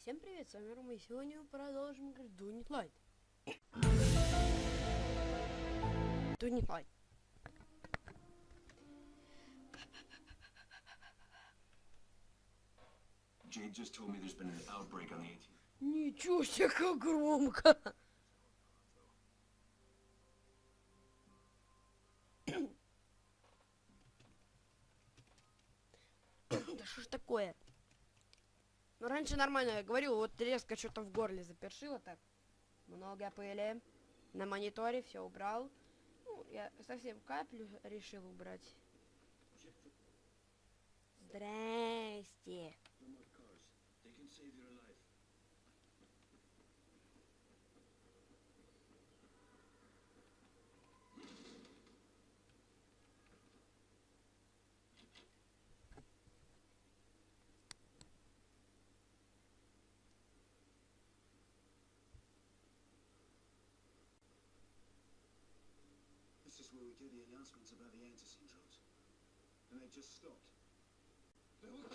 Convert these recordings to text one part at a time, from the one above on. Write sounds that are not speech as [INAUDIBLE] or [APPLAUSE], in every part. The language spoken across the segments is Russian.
Всем привет, с вами Рома, и сегодня мы продолжим играть outbreak on the 18th. Ничего себе, как громко. [COUGHS] Да что ж такое? Ну, раньше нормально я говорил, вот резко что-то в горле запершило так. Много пыли. На мониторе все убрал. Ну, я совсем каплю решил убрать. Здрасте. We do the announcements about the anti-syndromes. And they just stopped. Lena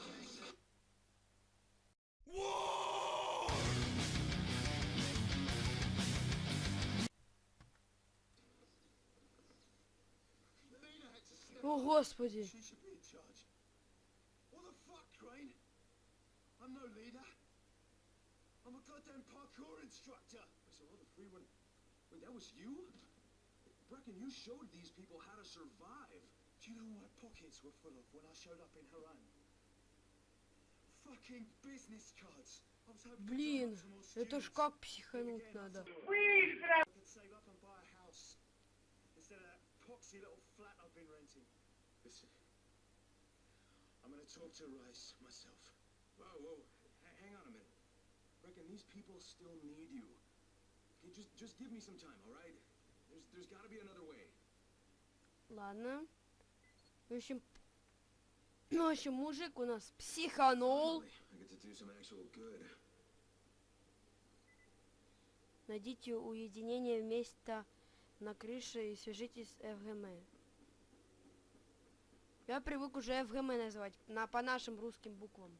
had to step О, господи. She should be in charge. What the fuck, Crane? I'm no leader. I'm a goddamn parkour instructor. So all the free one. Wait, that was you? Bracken, you showed these people how to survive. Do you know what my pockets were full of when I showed up in Haran? Fucking business cards. I was hoping to Блин, help some more это ж students. как But психануть again, I надо. thought I could save up and buy a house instead of that poxy little flat I've been renting. Listen, I'm gonna talk to Rice myself. Whoa, whoa, h- hang on a minute. Reckon these people still need you. Okay, just just give me some time, all right? Ладно. В общем, в общем, мужик у нас психанул. Найдите уединение места на крыше и свяжитесь с ФГМ. Я привык уже ФГМ называть на, по нашим русским буквам.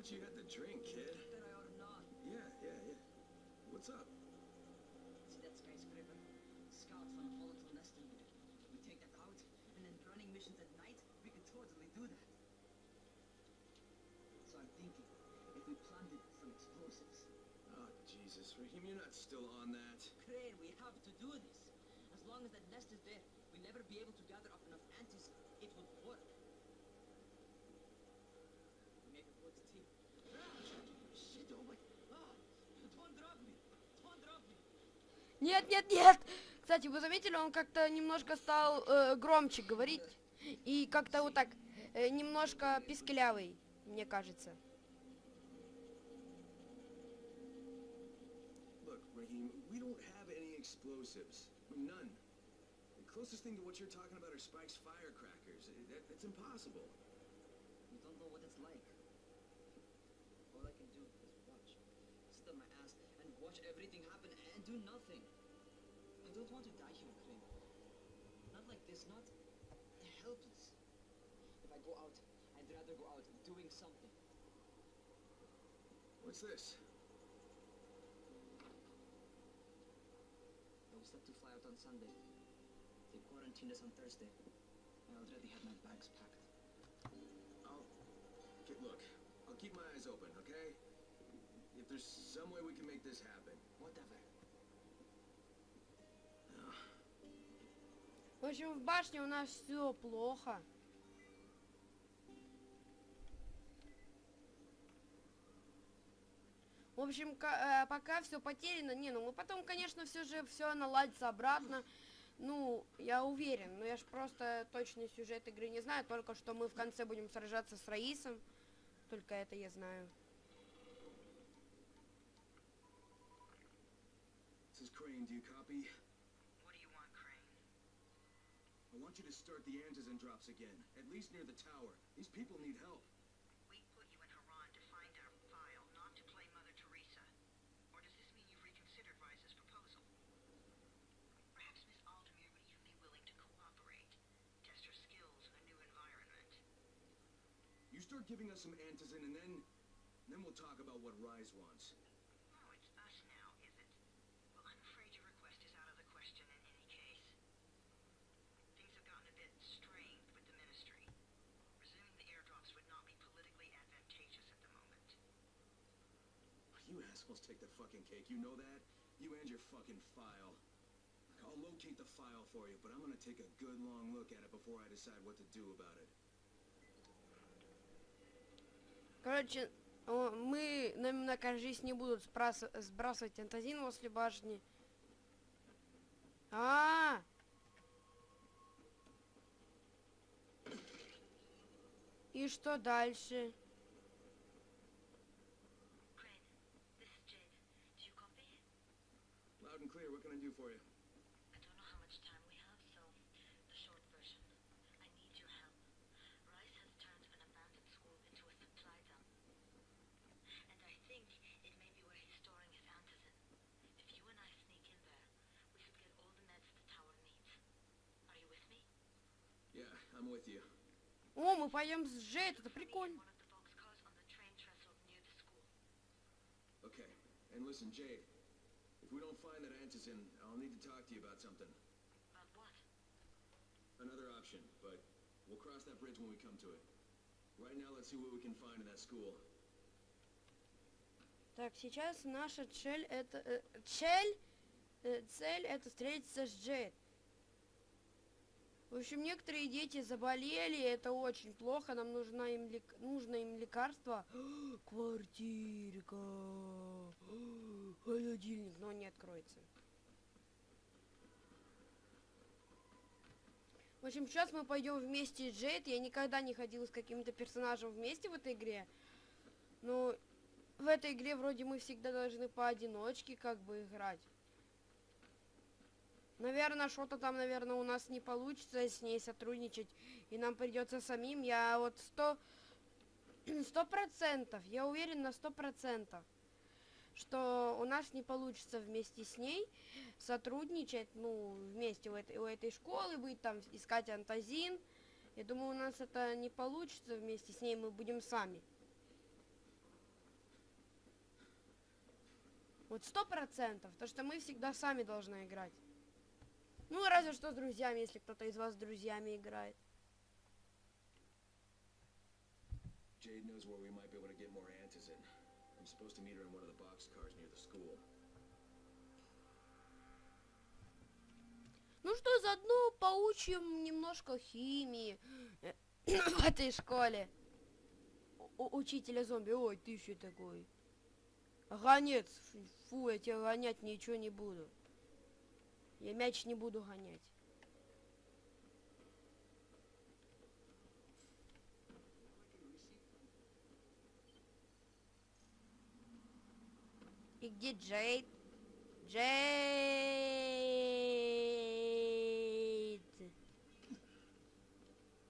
Much you got to drink, kid? That I ought not. Yeah, yeah, yeah. What's up? See that skyscraper? Scouts a volatile nest in there. We take that out, and then running missions at night, we could totally do that. So I'm thinking, if we planted some explosives. Oh, Jesus, Raheem, you're not still on that. Crane, we have to do this. As long as that nest is there, we'll never be able to gather up Нет, нет, нет! Кстати, вы заметили, он как-то немножко стал э, громче говорить. И как-то вот так, э, немножко пискелявый, мне кажется. Look, Raheem. Uh. Do nothing. I don't want to die here, Crane. Not like this, not helpless. If I go out, I'd rather go out doing something. What's this? I was set to fly out on Sunday. They quarantined us on Thursday. I already had my bags packed. I'll... Okay, look, I'll keep my eyes open, okay? If there's some way we can make this happen. Whatever. В общем, в башне у нас все плохо. В общем, э, пока все потеряно. Не, ну мы потом, конечно, все же все наладится обратно. Ну, я уверен, но я ж просто точный сюжет игры не знаю, только что мы в конце будем сражаться с Раисом. Только это я знаю. Crane, do you copy? you to start the antizen drops again, at least near the tower. These people need help. We put you in Haran to find our file, not to play Mother Teresa. Or does this mean you've reconsidered Rise's proposal? Perhaps Miss Aldemir would even be willing to cooperate, test her skills in a new environment. You start giving us some antizen and then... And then we'll talk about what Rise wants. Take the fucking cake, you know that? You and your fucking file. I'll locate the file for you, but I'm gonna take a good long look at it before I decide what to do about it. Короче, мы, нам на кажись, не будут сбрасывать антазин возле башни. А, И что дальше? for you? I don't know how much time we have, so the short version. I need your help. Rice has turned an abandoned school into a supply dump. And I think it may be where he's storing his antizin. If you and I sneak in there, we could get all the meds the tower needs. Are you with me? Yeah, I'm with you. О, мы пойдем с Джейд, это Meet in прикольно. one of the boxcars on the train trestle near the school. Okay, and listen, Jade. If we don't find that antizin, I'll need to talk to you about something. About what? Another option, but we'll cross that bridge when we come to it. Right now, let's see what we can find in that school. Так, сейчас наша цель это... э, цель? э, цель это встретиться с Джейд. В общем, некоторые дети заболели, это очень плохо, нам нужна им лек- нужно им лекарство. [GASPS] Квартирка. [GASPS] Холодильник, но не откроется. В общем, сейчас мы пойдем вместе с Джейд. Я никогда не ходила с каким-то персонажем вместе в этой игре. Но в этой игре вроде мы всегда должны поодиночке как бы играть. Наверное, что-то там, наверное, у нас не получится с ней сотрудничать, и нам придется самим. Я вот сто... [CLEARS THROAT] Сто процентов, я уверен на сто процентов, что у нас не получится вместе с ней сотрудничать, ну, вместе у этой, у этой школы быть, там, искать антазин. Я думаю, у нас это не получится вместе с ней, мы будем сами. Вот сто процентов, то что мы всегда сами должны играть. Ну, разве что с друзьями, если кто-то из вас с друзьями играет. Jade knows where we might be able to get more antizin. I'm supposed to meet her in one of the boxcars near the school. Ну что, заодно поучим немножко химии э, [COUGHS] в этой школе. У- учителя зомби, ой, ты еще такой. Гонец, фу, я тебя гонять ничего не буду. Я мяч не буду гонять. И где Джейд? Джейд.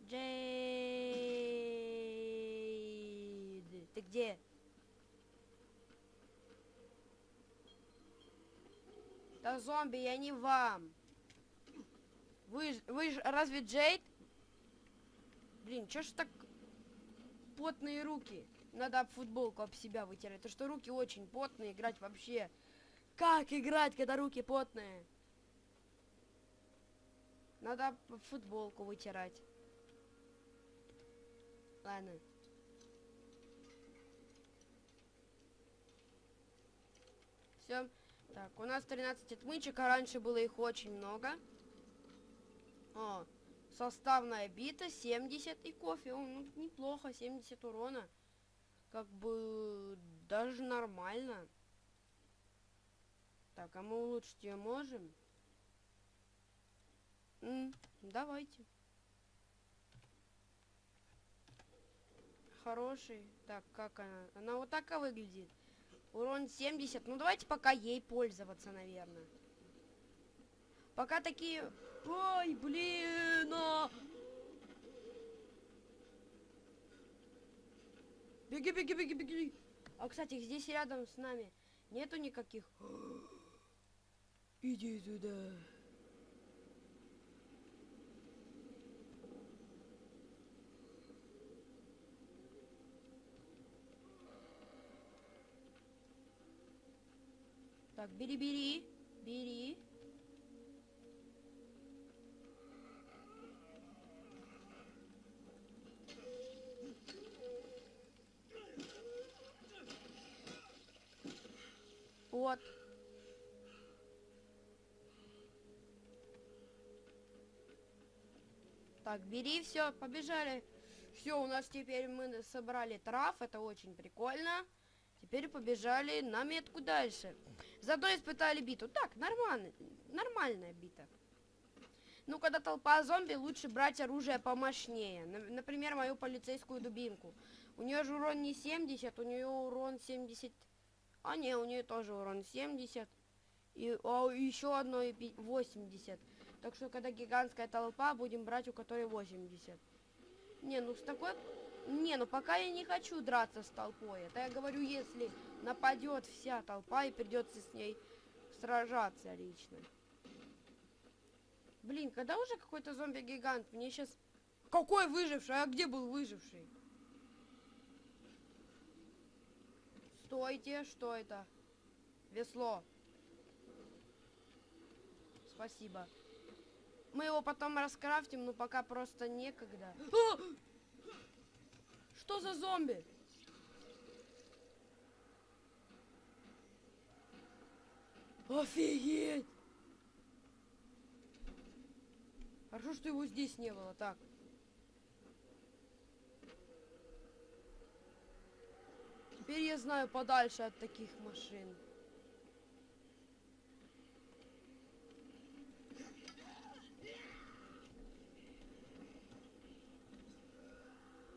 Джейд. Ты где? Да зомби, я не вам. Вы, вы ж разве Джейд? Блин, чё ж так потные руки? Надо футболку об себя вытирать. То что руки очень потные, играть вообще. Как играть, когда руки потные? Надо футболку вытирать. Ладно. Все. Так, у нас 13 отмычек, а раньше было их очень много. О, составная бита, 70 и кофе. О, ну, неплохо, 70 урона. Как бы даже нормально. Так, а мы улучшить ее можем? М, давайте. Хороший. Так, как она? Она вот так выглядит. Урон 70. Ну давайте пока ей пользоваться, наверное. Пока такие... Ой, блин! а! Беги, беги, беги, беги. А, кстати, здесь рядом с нами нету никаких... [GASPS] Иди туда. Так, бери, бери, бери. Вот. Так, бери все, побежали. Все, у нас теперь мы собрали трав, это очень прикольно. Теперь побежали на метку дальше. Зато испытали биту. Так, нормально, нормальная бита. Ну, когда толпа зомби, лучше брать оружие помощнее. На- Например, мою полицейскую дубинку. У нее же урон не 70, у нее урон 70... А не, у нее тоже урон 70. И а, еще одно и пи- 80. Так что, когда гигантская толпа, будем брать у которой 80. Не, ну с такой... Не, ну пока я не хочу драться с толпой. Это я говорю, если нападет вся толпа и придется с ней сражаться лично. Блин, когда уже какой-то зомби-гигант? Мне сейчас... Какой выживший? А где был выживший? Стойте, что это? Весло. Спасибо. Мы его потом раскрафтим, но пока просто некогда. А! Что за зомби? Офигеть! Хорошо, что его здесь не было. Так. Теперь я знаю подальше от таких машин.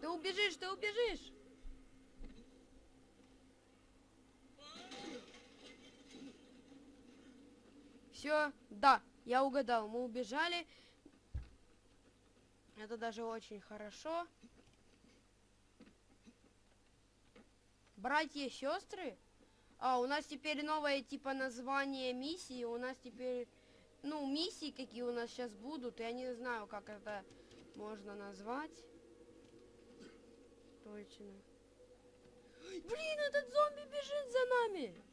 Ты убежишь, ты убежишь! Все, да, я угадал, мы убежали. Это даже очень хорошо. Братья, сестры? А, у нас теперь новое типа название миссии. У нас теперь, ну, миссии какие у нас сейчас будут. Я не знаю, как это можно назвать. Точно. Блин, этот зомби бежит за нами.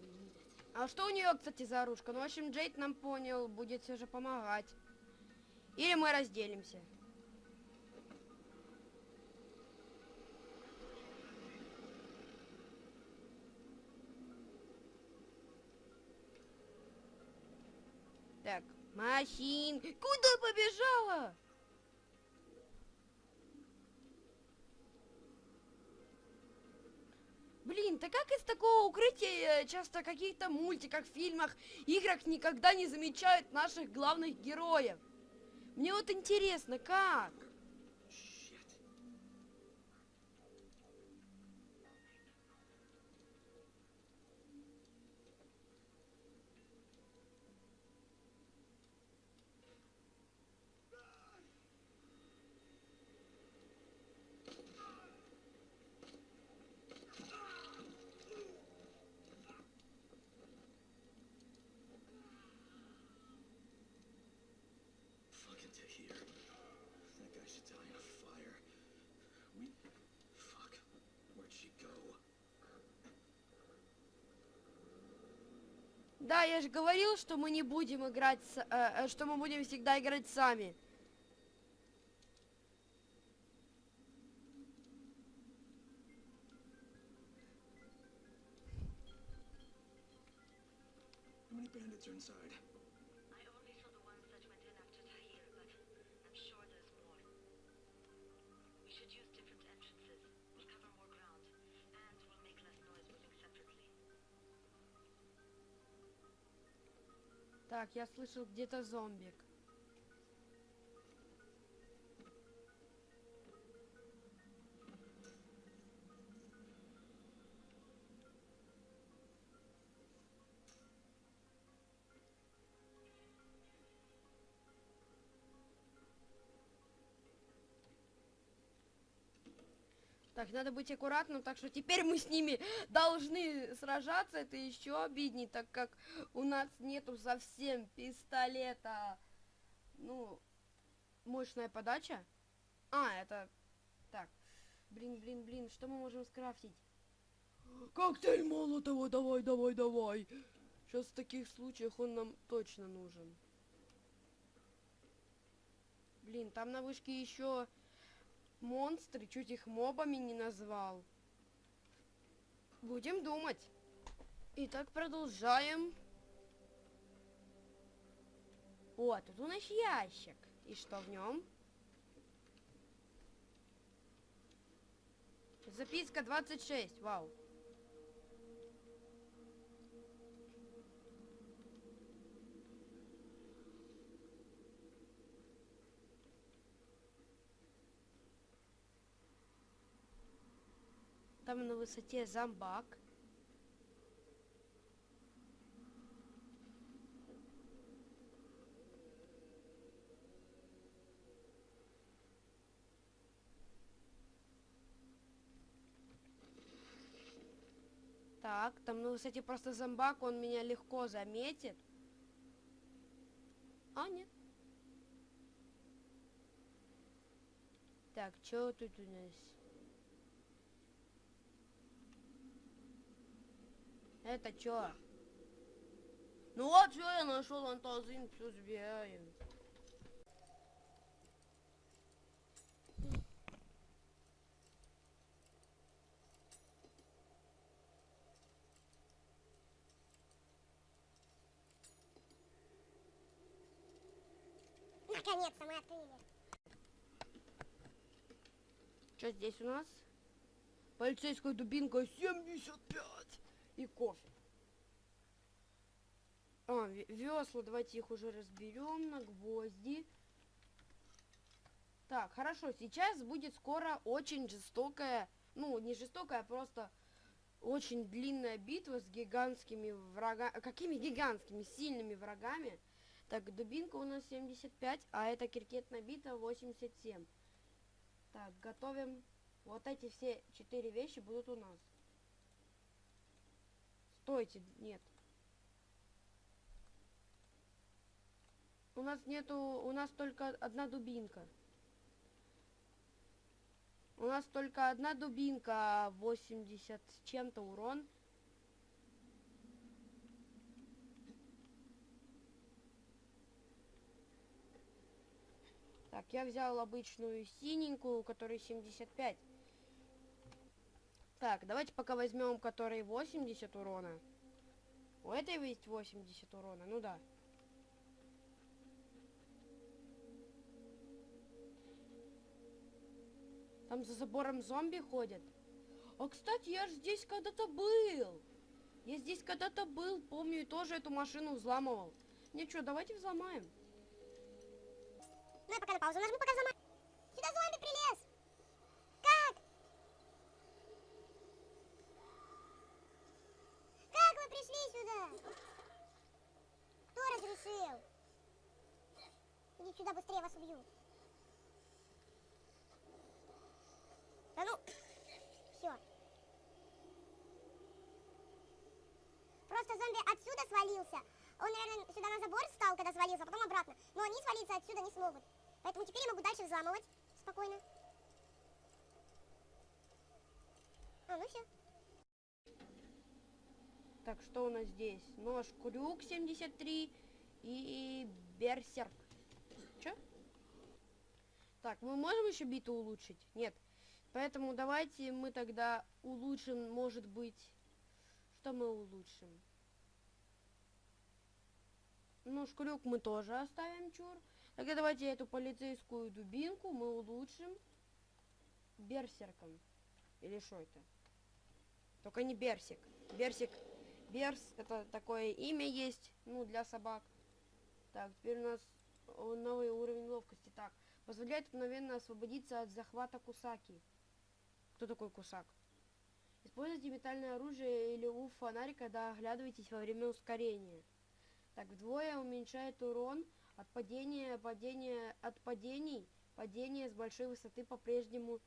We need it. а что у нее, кстати, за оружка? Ну, в общем, Джейд нам понял, будет все же помогать. Или мы разделимся. Так, машин. Куда побежала? Блин, так как из такого укрытия э, часто в каких-то мультиках, фильмах, играх никогда не замечают наших главных героев? Мне вот интересно, как? Shit. Fucking Tahir. That guy should die in a fire. We... Fuck. Where'd she go? Да, я же говорил, что мы не будем играть, э, э, что мы будем всегда играть сами. Так, я слышал где-то зомбик. Так, надо быть аккуратным, так что теперь мы с ними должны сражаться. Это еще обидней, так как у нас нету совсем пистолета. Ну, мощная подача. А, это... Так. Блин, блин, блин, что мы можем скрафтить? Коктейль Молотова, давай, давай, давай. Сейчас в таких случаях он нам точно нужен. Блин, там на вышке еще монстры, чуть их мобами не назвал. Будем думать. Итак, продолжаем. О, тут у нас ящик. И что в нем? Записка 26, вау. Там на высоте зомбак. Так, там на высоте просто зомбак, он меня легко заметит. А, нет. Так, что тут у нас? Это чё? Ну вот что я нашел антазин, все забираем. Наконец-то мы открыли. Что здесь у нас? Полицейская дубинка 75 и кофе. А, ве- весла, давайте их уже разберем на гвозди. Так, хорошо, сейчас будет скоро очень жестокая, ну, не жестокая, а просто очень длинная битва с гигантскими врагами. Какими гигантскими, сильными врагами? Так, дубинка у нас 75, а эта киркетная бита 87. Так, готовим. Вот эти все четыре вещи будут у нас. Стойте, нет. У нас нету, у нас только одна дубинка. У нас только одна дубинка, 80 с чем-то урон. Так, я взял обычную синенькую, у которой 75. Так, давайте пока возьмем, который 80 урона. У этой есть 80 урона, ну да. Там за забором зомби ходят. А, кстати, я же здесь когда-то был. Я здесь когда-то был, помню, и тоже эту машину взламывал. Не, что, давайте взломаем. Ну я пока на паузу нажму, пока взломаю. Сюда зомби прилез. Как? Как вы пришли сюда? Кто разрешил? Иди сюда быстрее, вас убью. Да ну, все. Просто зомби отсюда свалился. Он, наверное, сюда на забор встал, когда свалился, а потом обратно. Но они свалиться отсюда не смогут. Поэтому теперь я могу дальше взламывать спокойно. А, ну все. Так, что у нас здесь? Нож крюк 73 и берсерк. Чё? Так, мы можем еще биту улучшить? Нет. Поэтому давайте мы тогда улучшим, может быть... Что мы улучшим? Ну, шкрюк мы тоже оставим, чур. Тогда давайте эту полицейскую дубинку мы улучшим берсерком. Или что это? Только не берсик. Берсик Берс, это такое имя есть, ну, для собак. Так, теперь у нас новый уровень ловкости. Так, позволяет мгновенно освободиться от захвата Кусаки. Кто такой Кусак? Используйте метальное оружие или у фонарь, когда оглядываетесь во время ускорения. Так, вдвое уменьшает урон от падения, падения, от падений, падения с большой высоты по-прежнему...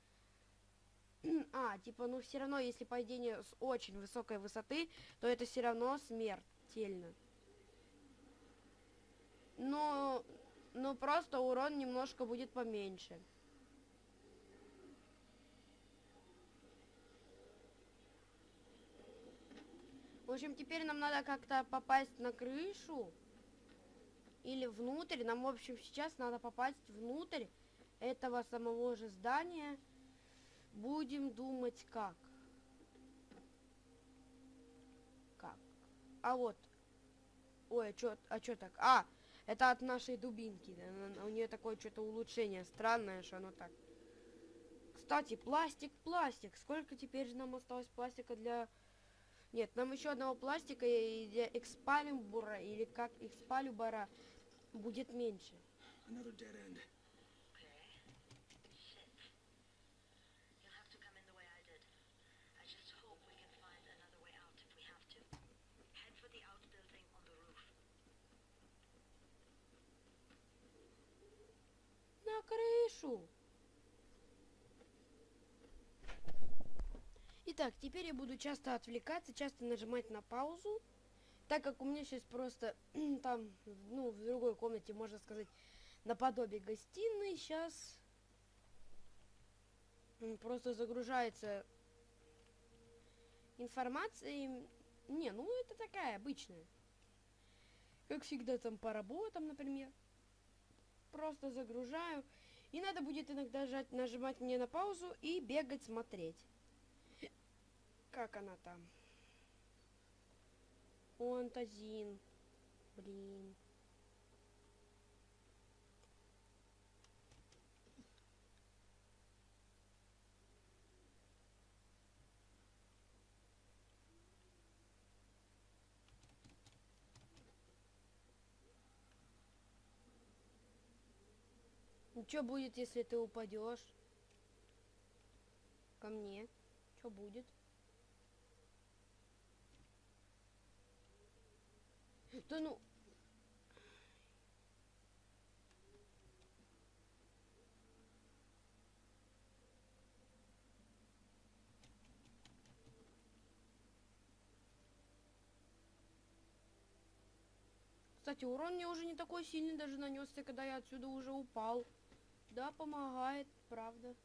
[CLEARS THROAT] а, типа, ну все равно, если падение с очень высокой высоты, то это все равно смертельно. Но, но просто урон немножко будет поменьше. В общем, теперь нам надо как-то попасть на крышу или внутрь. Нам, в общем, сейчас надо попасть внутрь этого самого же здания. Будем думать как. Как? А вот. Ой, а чё, а чё так? А, это от нашей дубинки. Она- У нее такое что-то улучшение странное, что оно так. Кстати, пластик, пластик. Сколько теперь же нам осталось пластика для... Нет, нам еще одного пластика и для экспалюбура, или как экспалюбара, будет меньше. Another dead end. Okay. Shit. You'll have to come in the way I did. I just hope we can find another way out if we have to. Head for the outbuilding on the roof. Крышу! Итак, теперь я буду часто отвлекаться, часто нажимать на паузу, так как у меня сейчас просто [CLEARS THROAT] там, ну, в другой комнате, можно сказать, наподобие гостиной, сейчас просто загружается информация. Не, ну это такая обычная. Как всегда там по работам, например. Просто загружаю. И надо будет иногда жать, нажимать мне на паузу и бегать смотреть. Как она там? Фантазин. Блин. Ну что будет, если ты упадешь? Ко мне. Что будет? Да ну. Кстати, урон мне уже не такой сильный даже нанесся, когда я отсюда уже упал. Да, помогает, правда.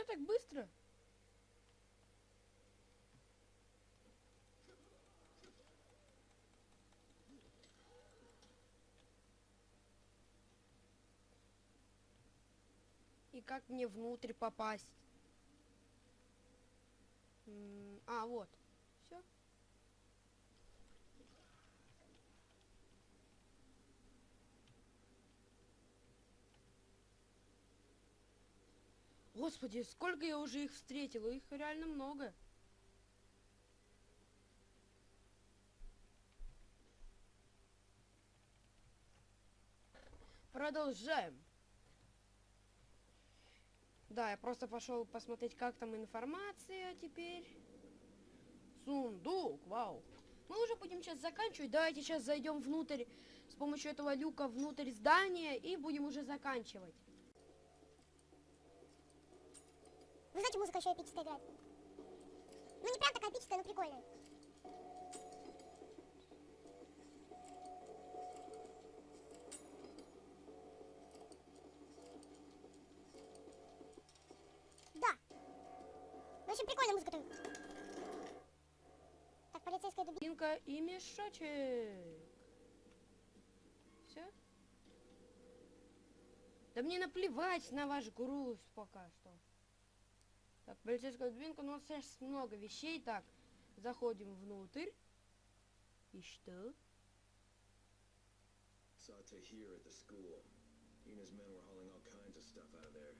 Все так быстро? И как мне внутрь попасть? А, вот. Господи, сколько я уже их встретила, их реально много. Продолжаем. Да, я просто пошел посмотреть, как там информация теперь. Сундук, вау. Мы уже будем сейчас заканчивать. Давайте сейчас зайдем внутрь с помощью этого люка внутрь здания и будем уже заканчивать. Вы знаете, музыка еще эпическая играет. Ну не прям такая эпическая, но прикольная. Да. В общем, прикольная музыка тут. Так, полицейская. Дубинка и мешочек. Все? Да мне наплевать на ваш груз пока что. Так, полицейская дубинка, ну вот сейчас много вещей. Так, заходим внутрь. И что? Saw Tahir at the school. He and his men were hauling all kinds of stuff out of there.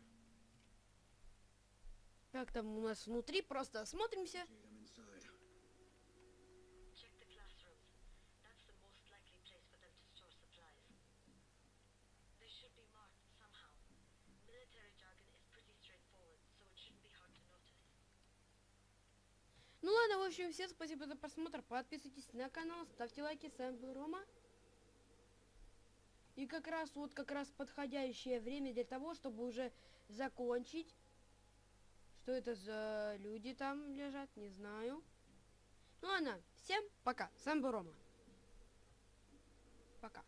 Как там у нас внутри? Просто осмотримся. Ладно, в общем, всем спасибо за просмотр. Подписывайтесь на канал, ставьте лайки. С вами был Рома. И как раз, вот как раз подходящее время для того, чтобы уже закончить. Что это за люди там лежат, не знаю. Ну ладно, всем пока. С вами был Рома. Пока.